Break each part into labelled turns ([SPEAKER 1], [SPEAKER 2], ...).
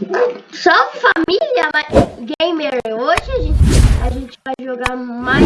[SPEAKER 1] Salve família gamer! Hoje a gente, a gente vai jogar mais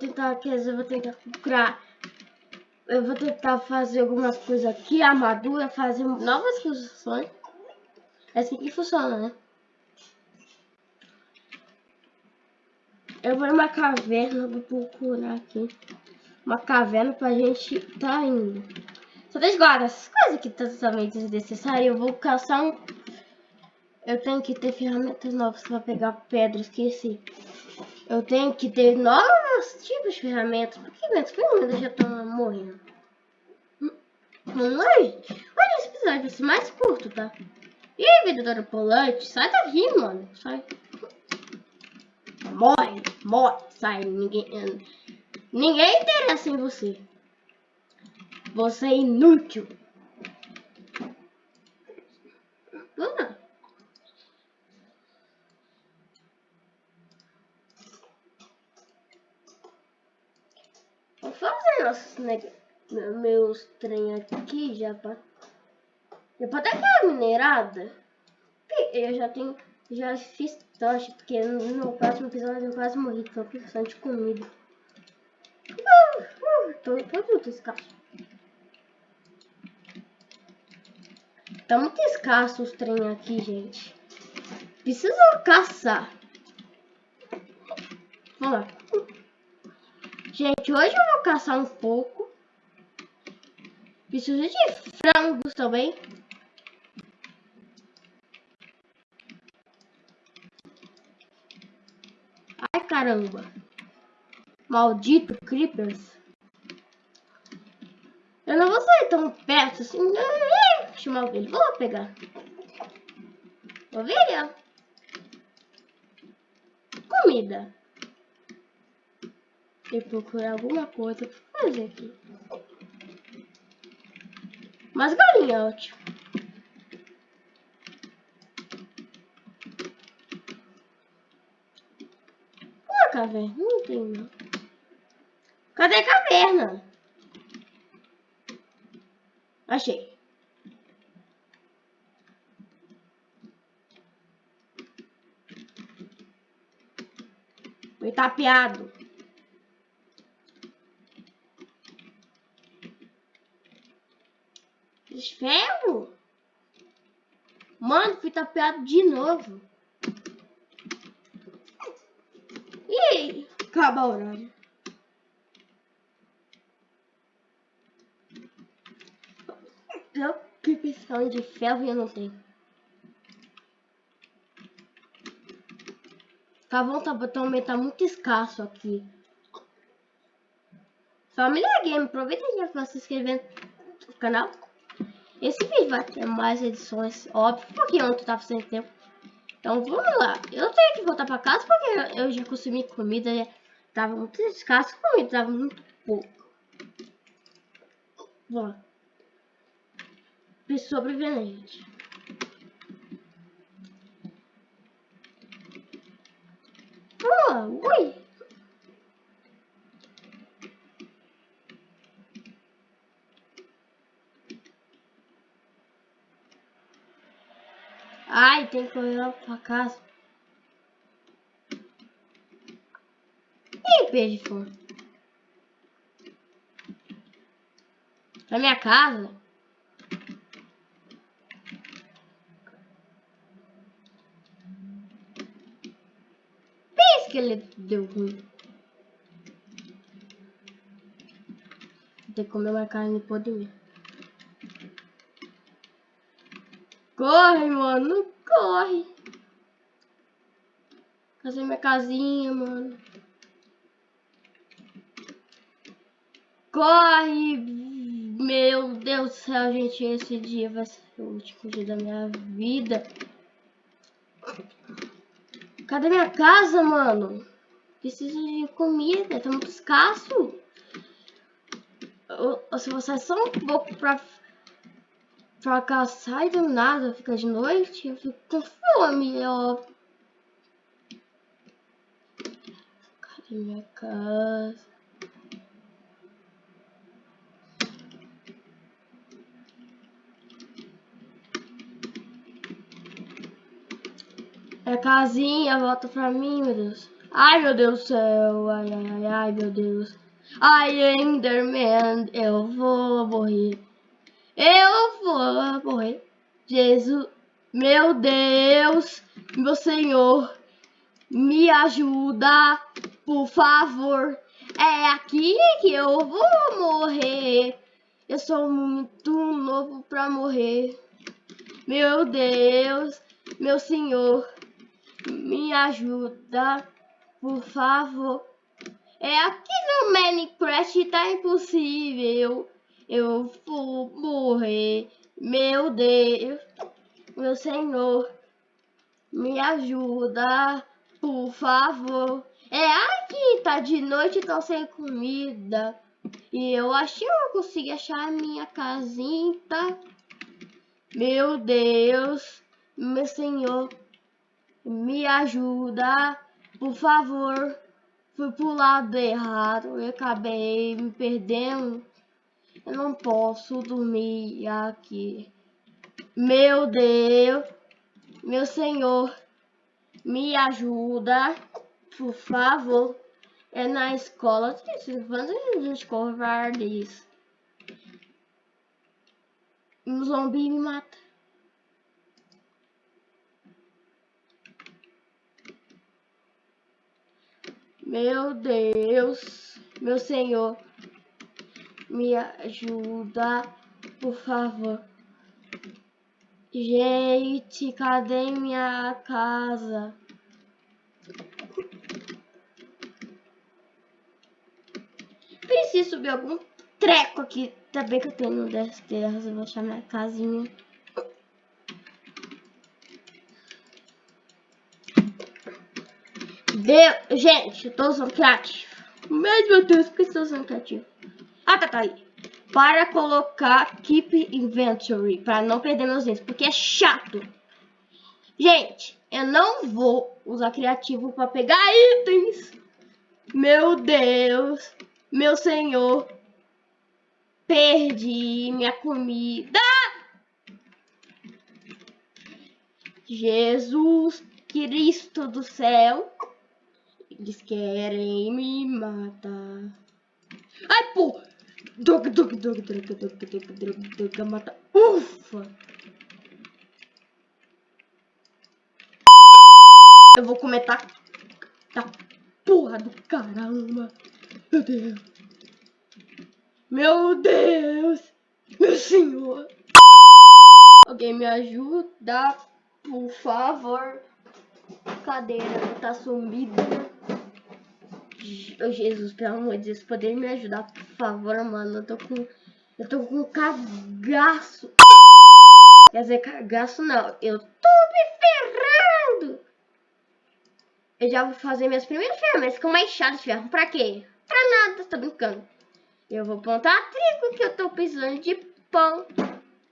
[SPEAKER 1] tentar, quer dizer, eu vou tentar procurar. Eu vou tentar fazer algumas coisas aqui, armadura, fazer novas funções. É assim que funciona, né? Eu vou numa caverna, vou procurar aqui. Uma caverna pra gente tá indo. Só deixa guardar essas coisas aqui totalmente desnecessárias. Eu vou caçar um... Eu tenho que ter ferramentas novas pra pegar pedra, esqueci. Eu tenho que ter novos tipos de ferramentas. Por que minhas ferramentas já estão morrendo? Vamos lá, gente. Olha, esse episódio vai ser mais curto, tá? E aí, vendedora polante? Sai daqui, mano. Sai. Morre, morre, sai. Ninguém, ninguém interessa em você. Você é inútil. Vamos fazer nossos meus trem aqui já pra, já pra aquela minerada. Eu já tenho, já fiz tocha, porque no próximo episódio eu quase morri, tô precisando de comida. Uh, uh, tô, tô muito escasso. Tá muito escasso os trem aqui, gente. Preciso caçar. Vamos lá. Gente, hoje eu vou caçar um pouco. Preciso de frangos também. Ai, caramba. Maldito Creepers. Eu não vou sair tão perto assim. Eu ver. Vou pegar. Ovelha. Comida e procurar alguma coisa pra fazer aqui. Mas galinha, ótimo. Uma caverna, não tem não. Cadê a caverna? Achei. Foi tapeado. Ferro? Mano, fui tapeado de novo. E aí? Acaba o horário. Eu que precisando de ferro e eu não tenho. Tá bom, tá, também tá muito escasso aqui. Família Game, aproveita e já se inscrever no canal. Esse vídeo vai ter mais edições, óbvio, porque eu não tava sem tempo. Então vamos lá. Eu tenho que voltar pra casa porque eu já consumi comida, né? Tava muito escasso, comida tava muito pouco. Lá. Preciso sobreviver. Vamos lá, ui. Tem que correr lá pra casa. E peixe for? Pra minha casa? Pensa que ele deu ruim. Tem que comer uma carne e poder. Corre, mano. Corre. Fazer minha casinha, mano. Corre! Meu Deus do céu, gente. Esse dia vai ser o último dia da minha vida. Cadê minha casa, mano? Preciso de comida. Tá muito escasso. Se você é só um pouco pra fracassar e do nada fica de noite, eu fico com fome, ó. Cadê minha casa? É casinha, volta pra mim, meu Deus. Ai, meu Deus do céu. Ai, ai, ai, meu Deus. Ai, Enderman, eu vou morrer. Eu vou morrer. Jesus, meu Deus, meu Senhor, me ajuda, por favor. É aqui que eu vou morrer. Eu sou muito novo pra morrer. Meu Deus, meu Senhor, me ajuda, por favor. É aqui no Minecraft tá impossível. Eu vou morrer. Meu Deus, meu Senhor, me ajuda, por favor. É aqui, tá de noite, tô sem comida. E eu acho que eu consegui achar a minha casinha. Meu Deus, meu Senhor, me ajuda, por favor. Fui pro lado errado e acabei me perdendo. Eu não posso dormir aqui. Meu Deus, meu Senhor, me ajuda, por favor. É na escola, quando gente covardes. Um zumbi me mata. Meu Deus, meu Senhor, me ajuda, por favor. Gente, cadê minha casa? Preciso subir algum treco aqui. Também que eu tenho das terras, eu vou achar minha casinha. Deu... Gente, eu tô usando criativo. Meu Deus, por que estou usando criativo? Ah, tá, tá aí. Para colocar Keep Inventory, para não perder meus itens, porque é chato. Gente, eu não vou usar criativo para pegar itens. Meu Deus, meu senhor. Perdi minha comida. Jesus Cristo do céu. Eles querem me matar. Ai! Droga, droga, droga, droga, droga, droga, droga, droga, mata. Ufa! Eu vou comer tá, tá porra do caramba. Meu Deus. Meu Deus. Meu senhor. Alguém me ajuda, por favor. Cadeira tá sumida. Oh, Jesus, pelo amor de Deus, poder me ajudar, por favor, mano. Eu tô com. Eu tô com cagaço. Quer dizer, cagaço não. Eu tô me ferrando. Eu já vou fazer minhas primeiras ferramentas com uma enxada de ferro. Pra quê? Pra nada, tô brincando. Eu vou plantar trigo que eu tô precisando de pão.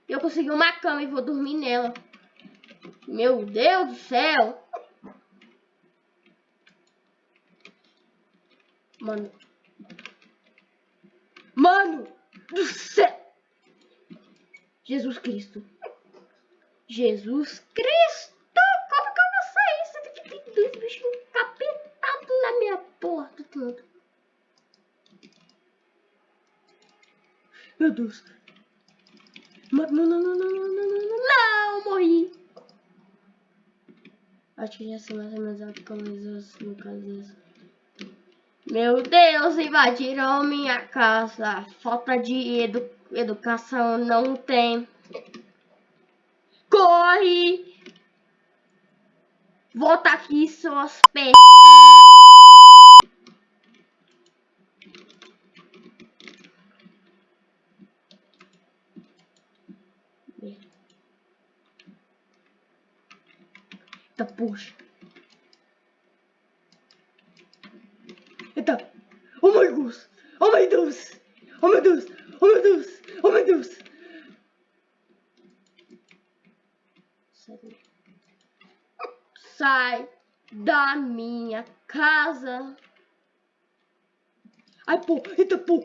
[SPEAKER 1] Eu consegui uma cama e vou dormir nela. Meu Deus do céu. Mano. Mano do céu. Jesus Cristo. Jesus Cristo. Como que eu vou sair? Você tem que ter dois bichos encapetados na minha porta. Tanto. Meu Deus. Não, não, não, não, não, não, não, não, não, morri. Acho que já sei mais ou menos no caso meu Deus, invadiram minha casa. Falta de edu educação não tem. Co Corre! Volta aqui, suas pés. Eita, puxa. Eita. Oh my Deus. Oh my Deus. Oh meu Deus. Oh meu Deus. Oh meu Deus. Sai da minha casa. Ai, pô. Eita, pô.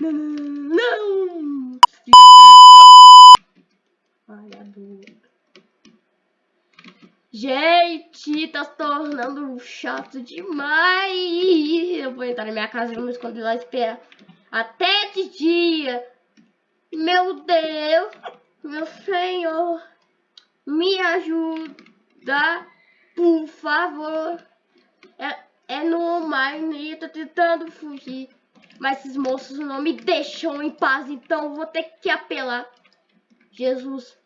[SPEAKER 1] Não. Gente, tá se tornando chato demais. Eu vou entrar na minha casa e vou me esconder lá e esperar até de dia. Meu Deus, meu Senhor, me ajuda, por favor. É, é no mar, eu tô tentando fugir. Mas esses moços não me deixam em paz, então vou ter que apelar. Jesus,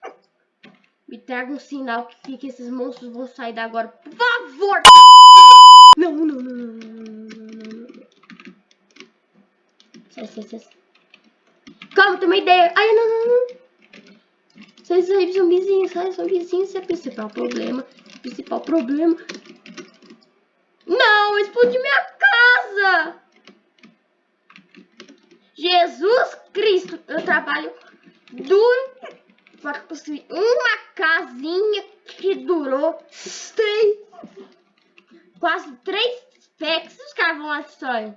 [SPEAKER 1] me traga um sinal que, que esses monstros vão sair da agora. Por favor! Não, não, não, não, não, não, não. Sai, sai, sai. Calma, uma ideia. Ai, não, não, não. Sai, sai, zumbizinho, sai, zumbizinho. Esse é o principal problema. Principal problema. Não, explodiu minha casa. Jesus Cristo, eu trabalho duro para construir uma casinha que durou três, quase três packs. Os caras vão história.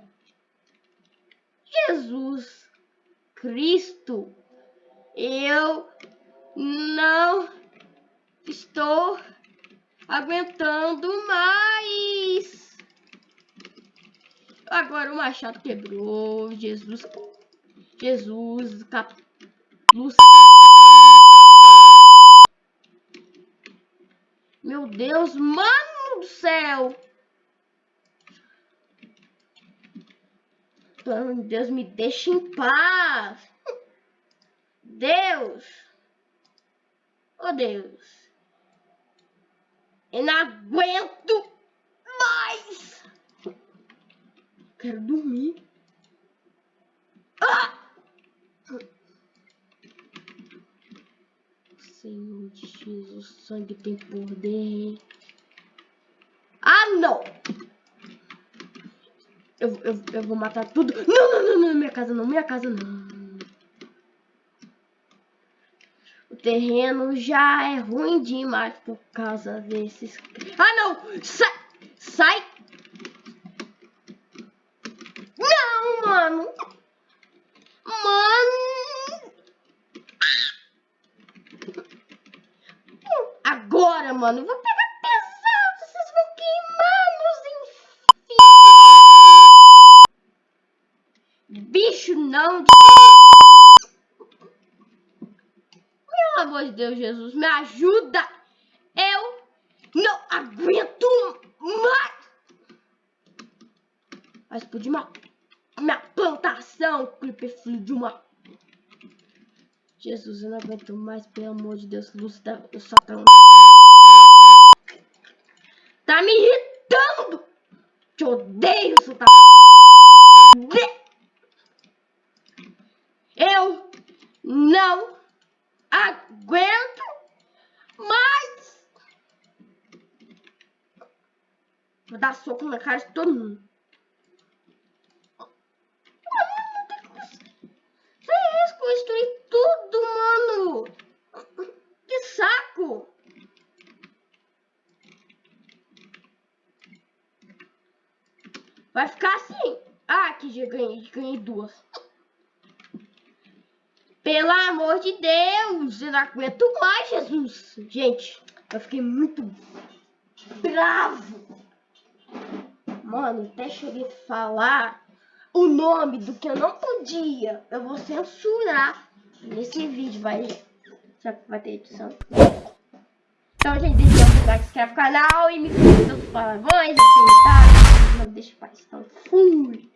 [SPEAKER 1] Jesus Cristo, eu não estou aguentando mais. Agora o machado quebrou. Jesus, Jesus, cap... Lúcifer. Meu Deus, mano do céu! Deus, me deixa em paz! Deus! Oh, Deus! Eu não aguento mais! Quero dormir. Ah! Senhor Jesus, o sangue tem poder. Ah, não! Eu, eu, eu vou matar tudo. Não, não, não, não, minha casa não, minha casa não. O terreno já é ruim demais por causa desses... Ah, não! Sai! Sai! Não, mano! Mano! agora, mano. Vou pegar pesado. Vocês vão queimar nos infernos. Bicho não de Pelo amor de Deus, Jesus, me ajuda. Eu não aguento mais. Vai explodir uma, minha plantação, creeper filho de uma... Jesus, eu não aguento mais, pelo amor de Deus, luz da... Eu só tô... Tá me irritando! Te odeio, seu tá... Eu não aguento mais! Vou dar soco na cara de todo mundo. Você construir tudo, mano! Que saco! Vai ficar assim. Ah, que já ganhei, ganhei duas. Pelo amor de Deus, eu não aguento mais, Jesus. Gente, eu fiquei muito bravo. Mano, até cheguei a falar o nome do que eu não podia. Eu vou censurar nesse vídeo, vai. Será que vai ter edição? Então, gente, deixa o like, inscreve no canal e me conta seus palavrões, assim, tá? Não deixa paz. Então, fui!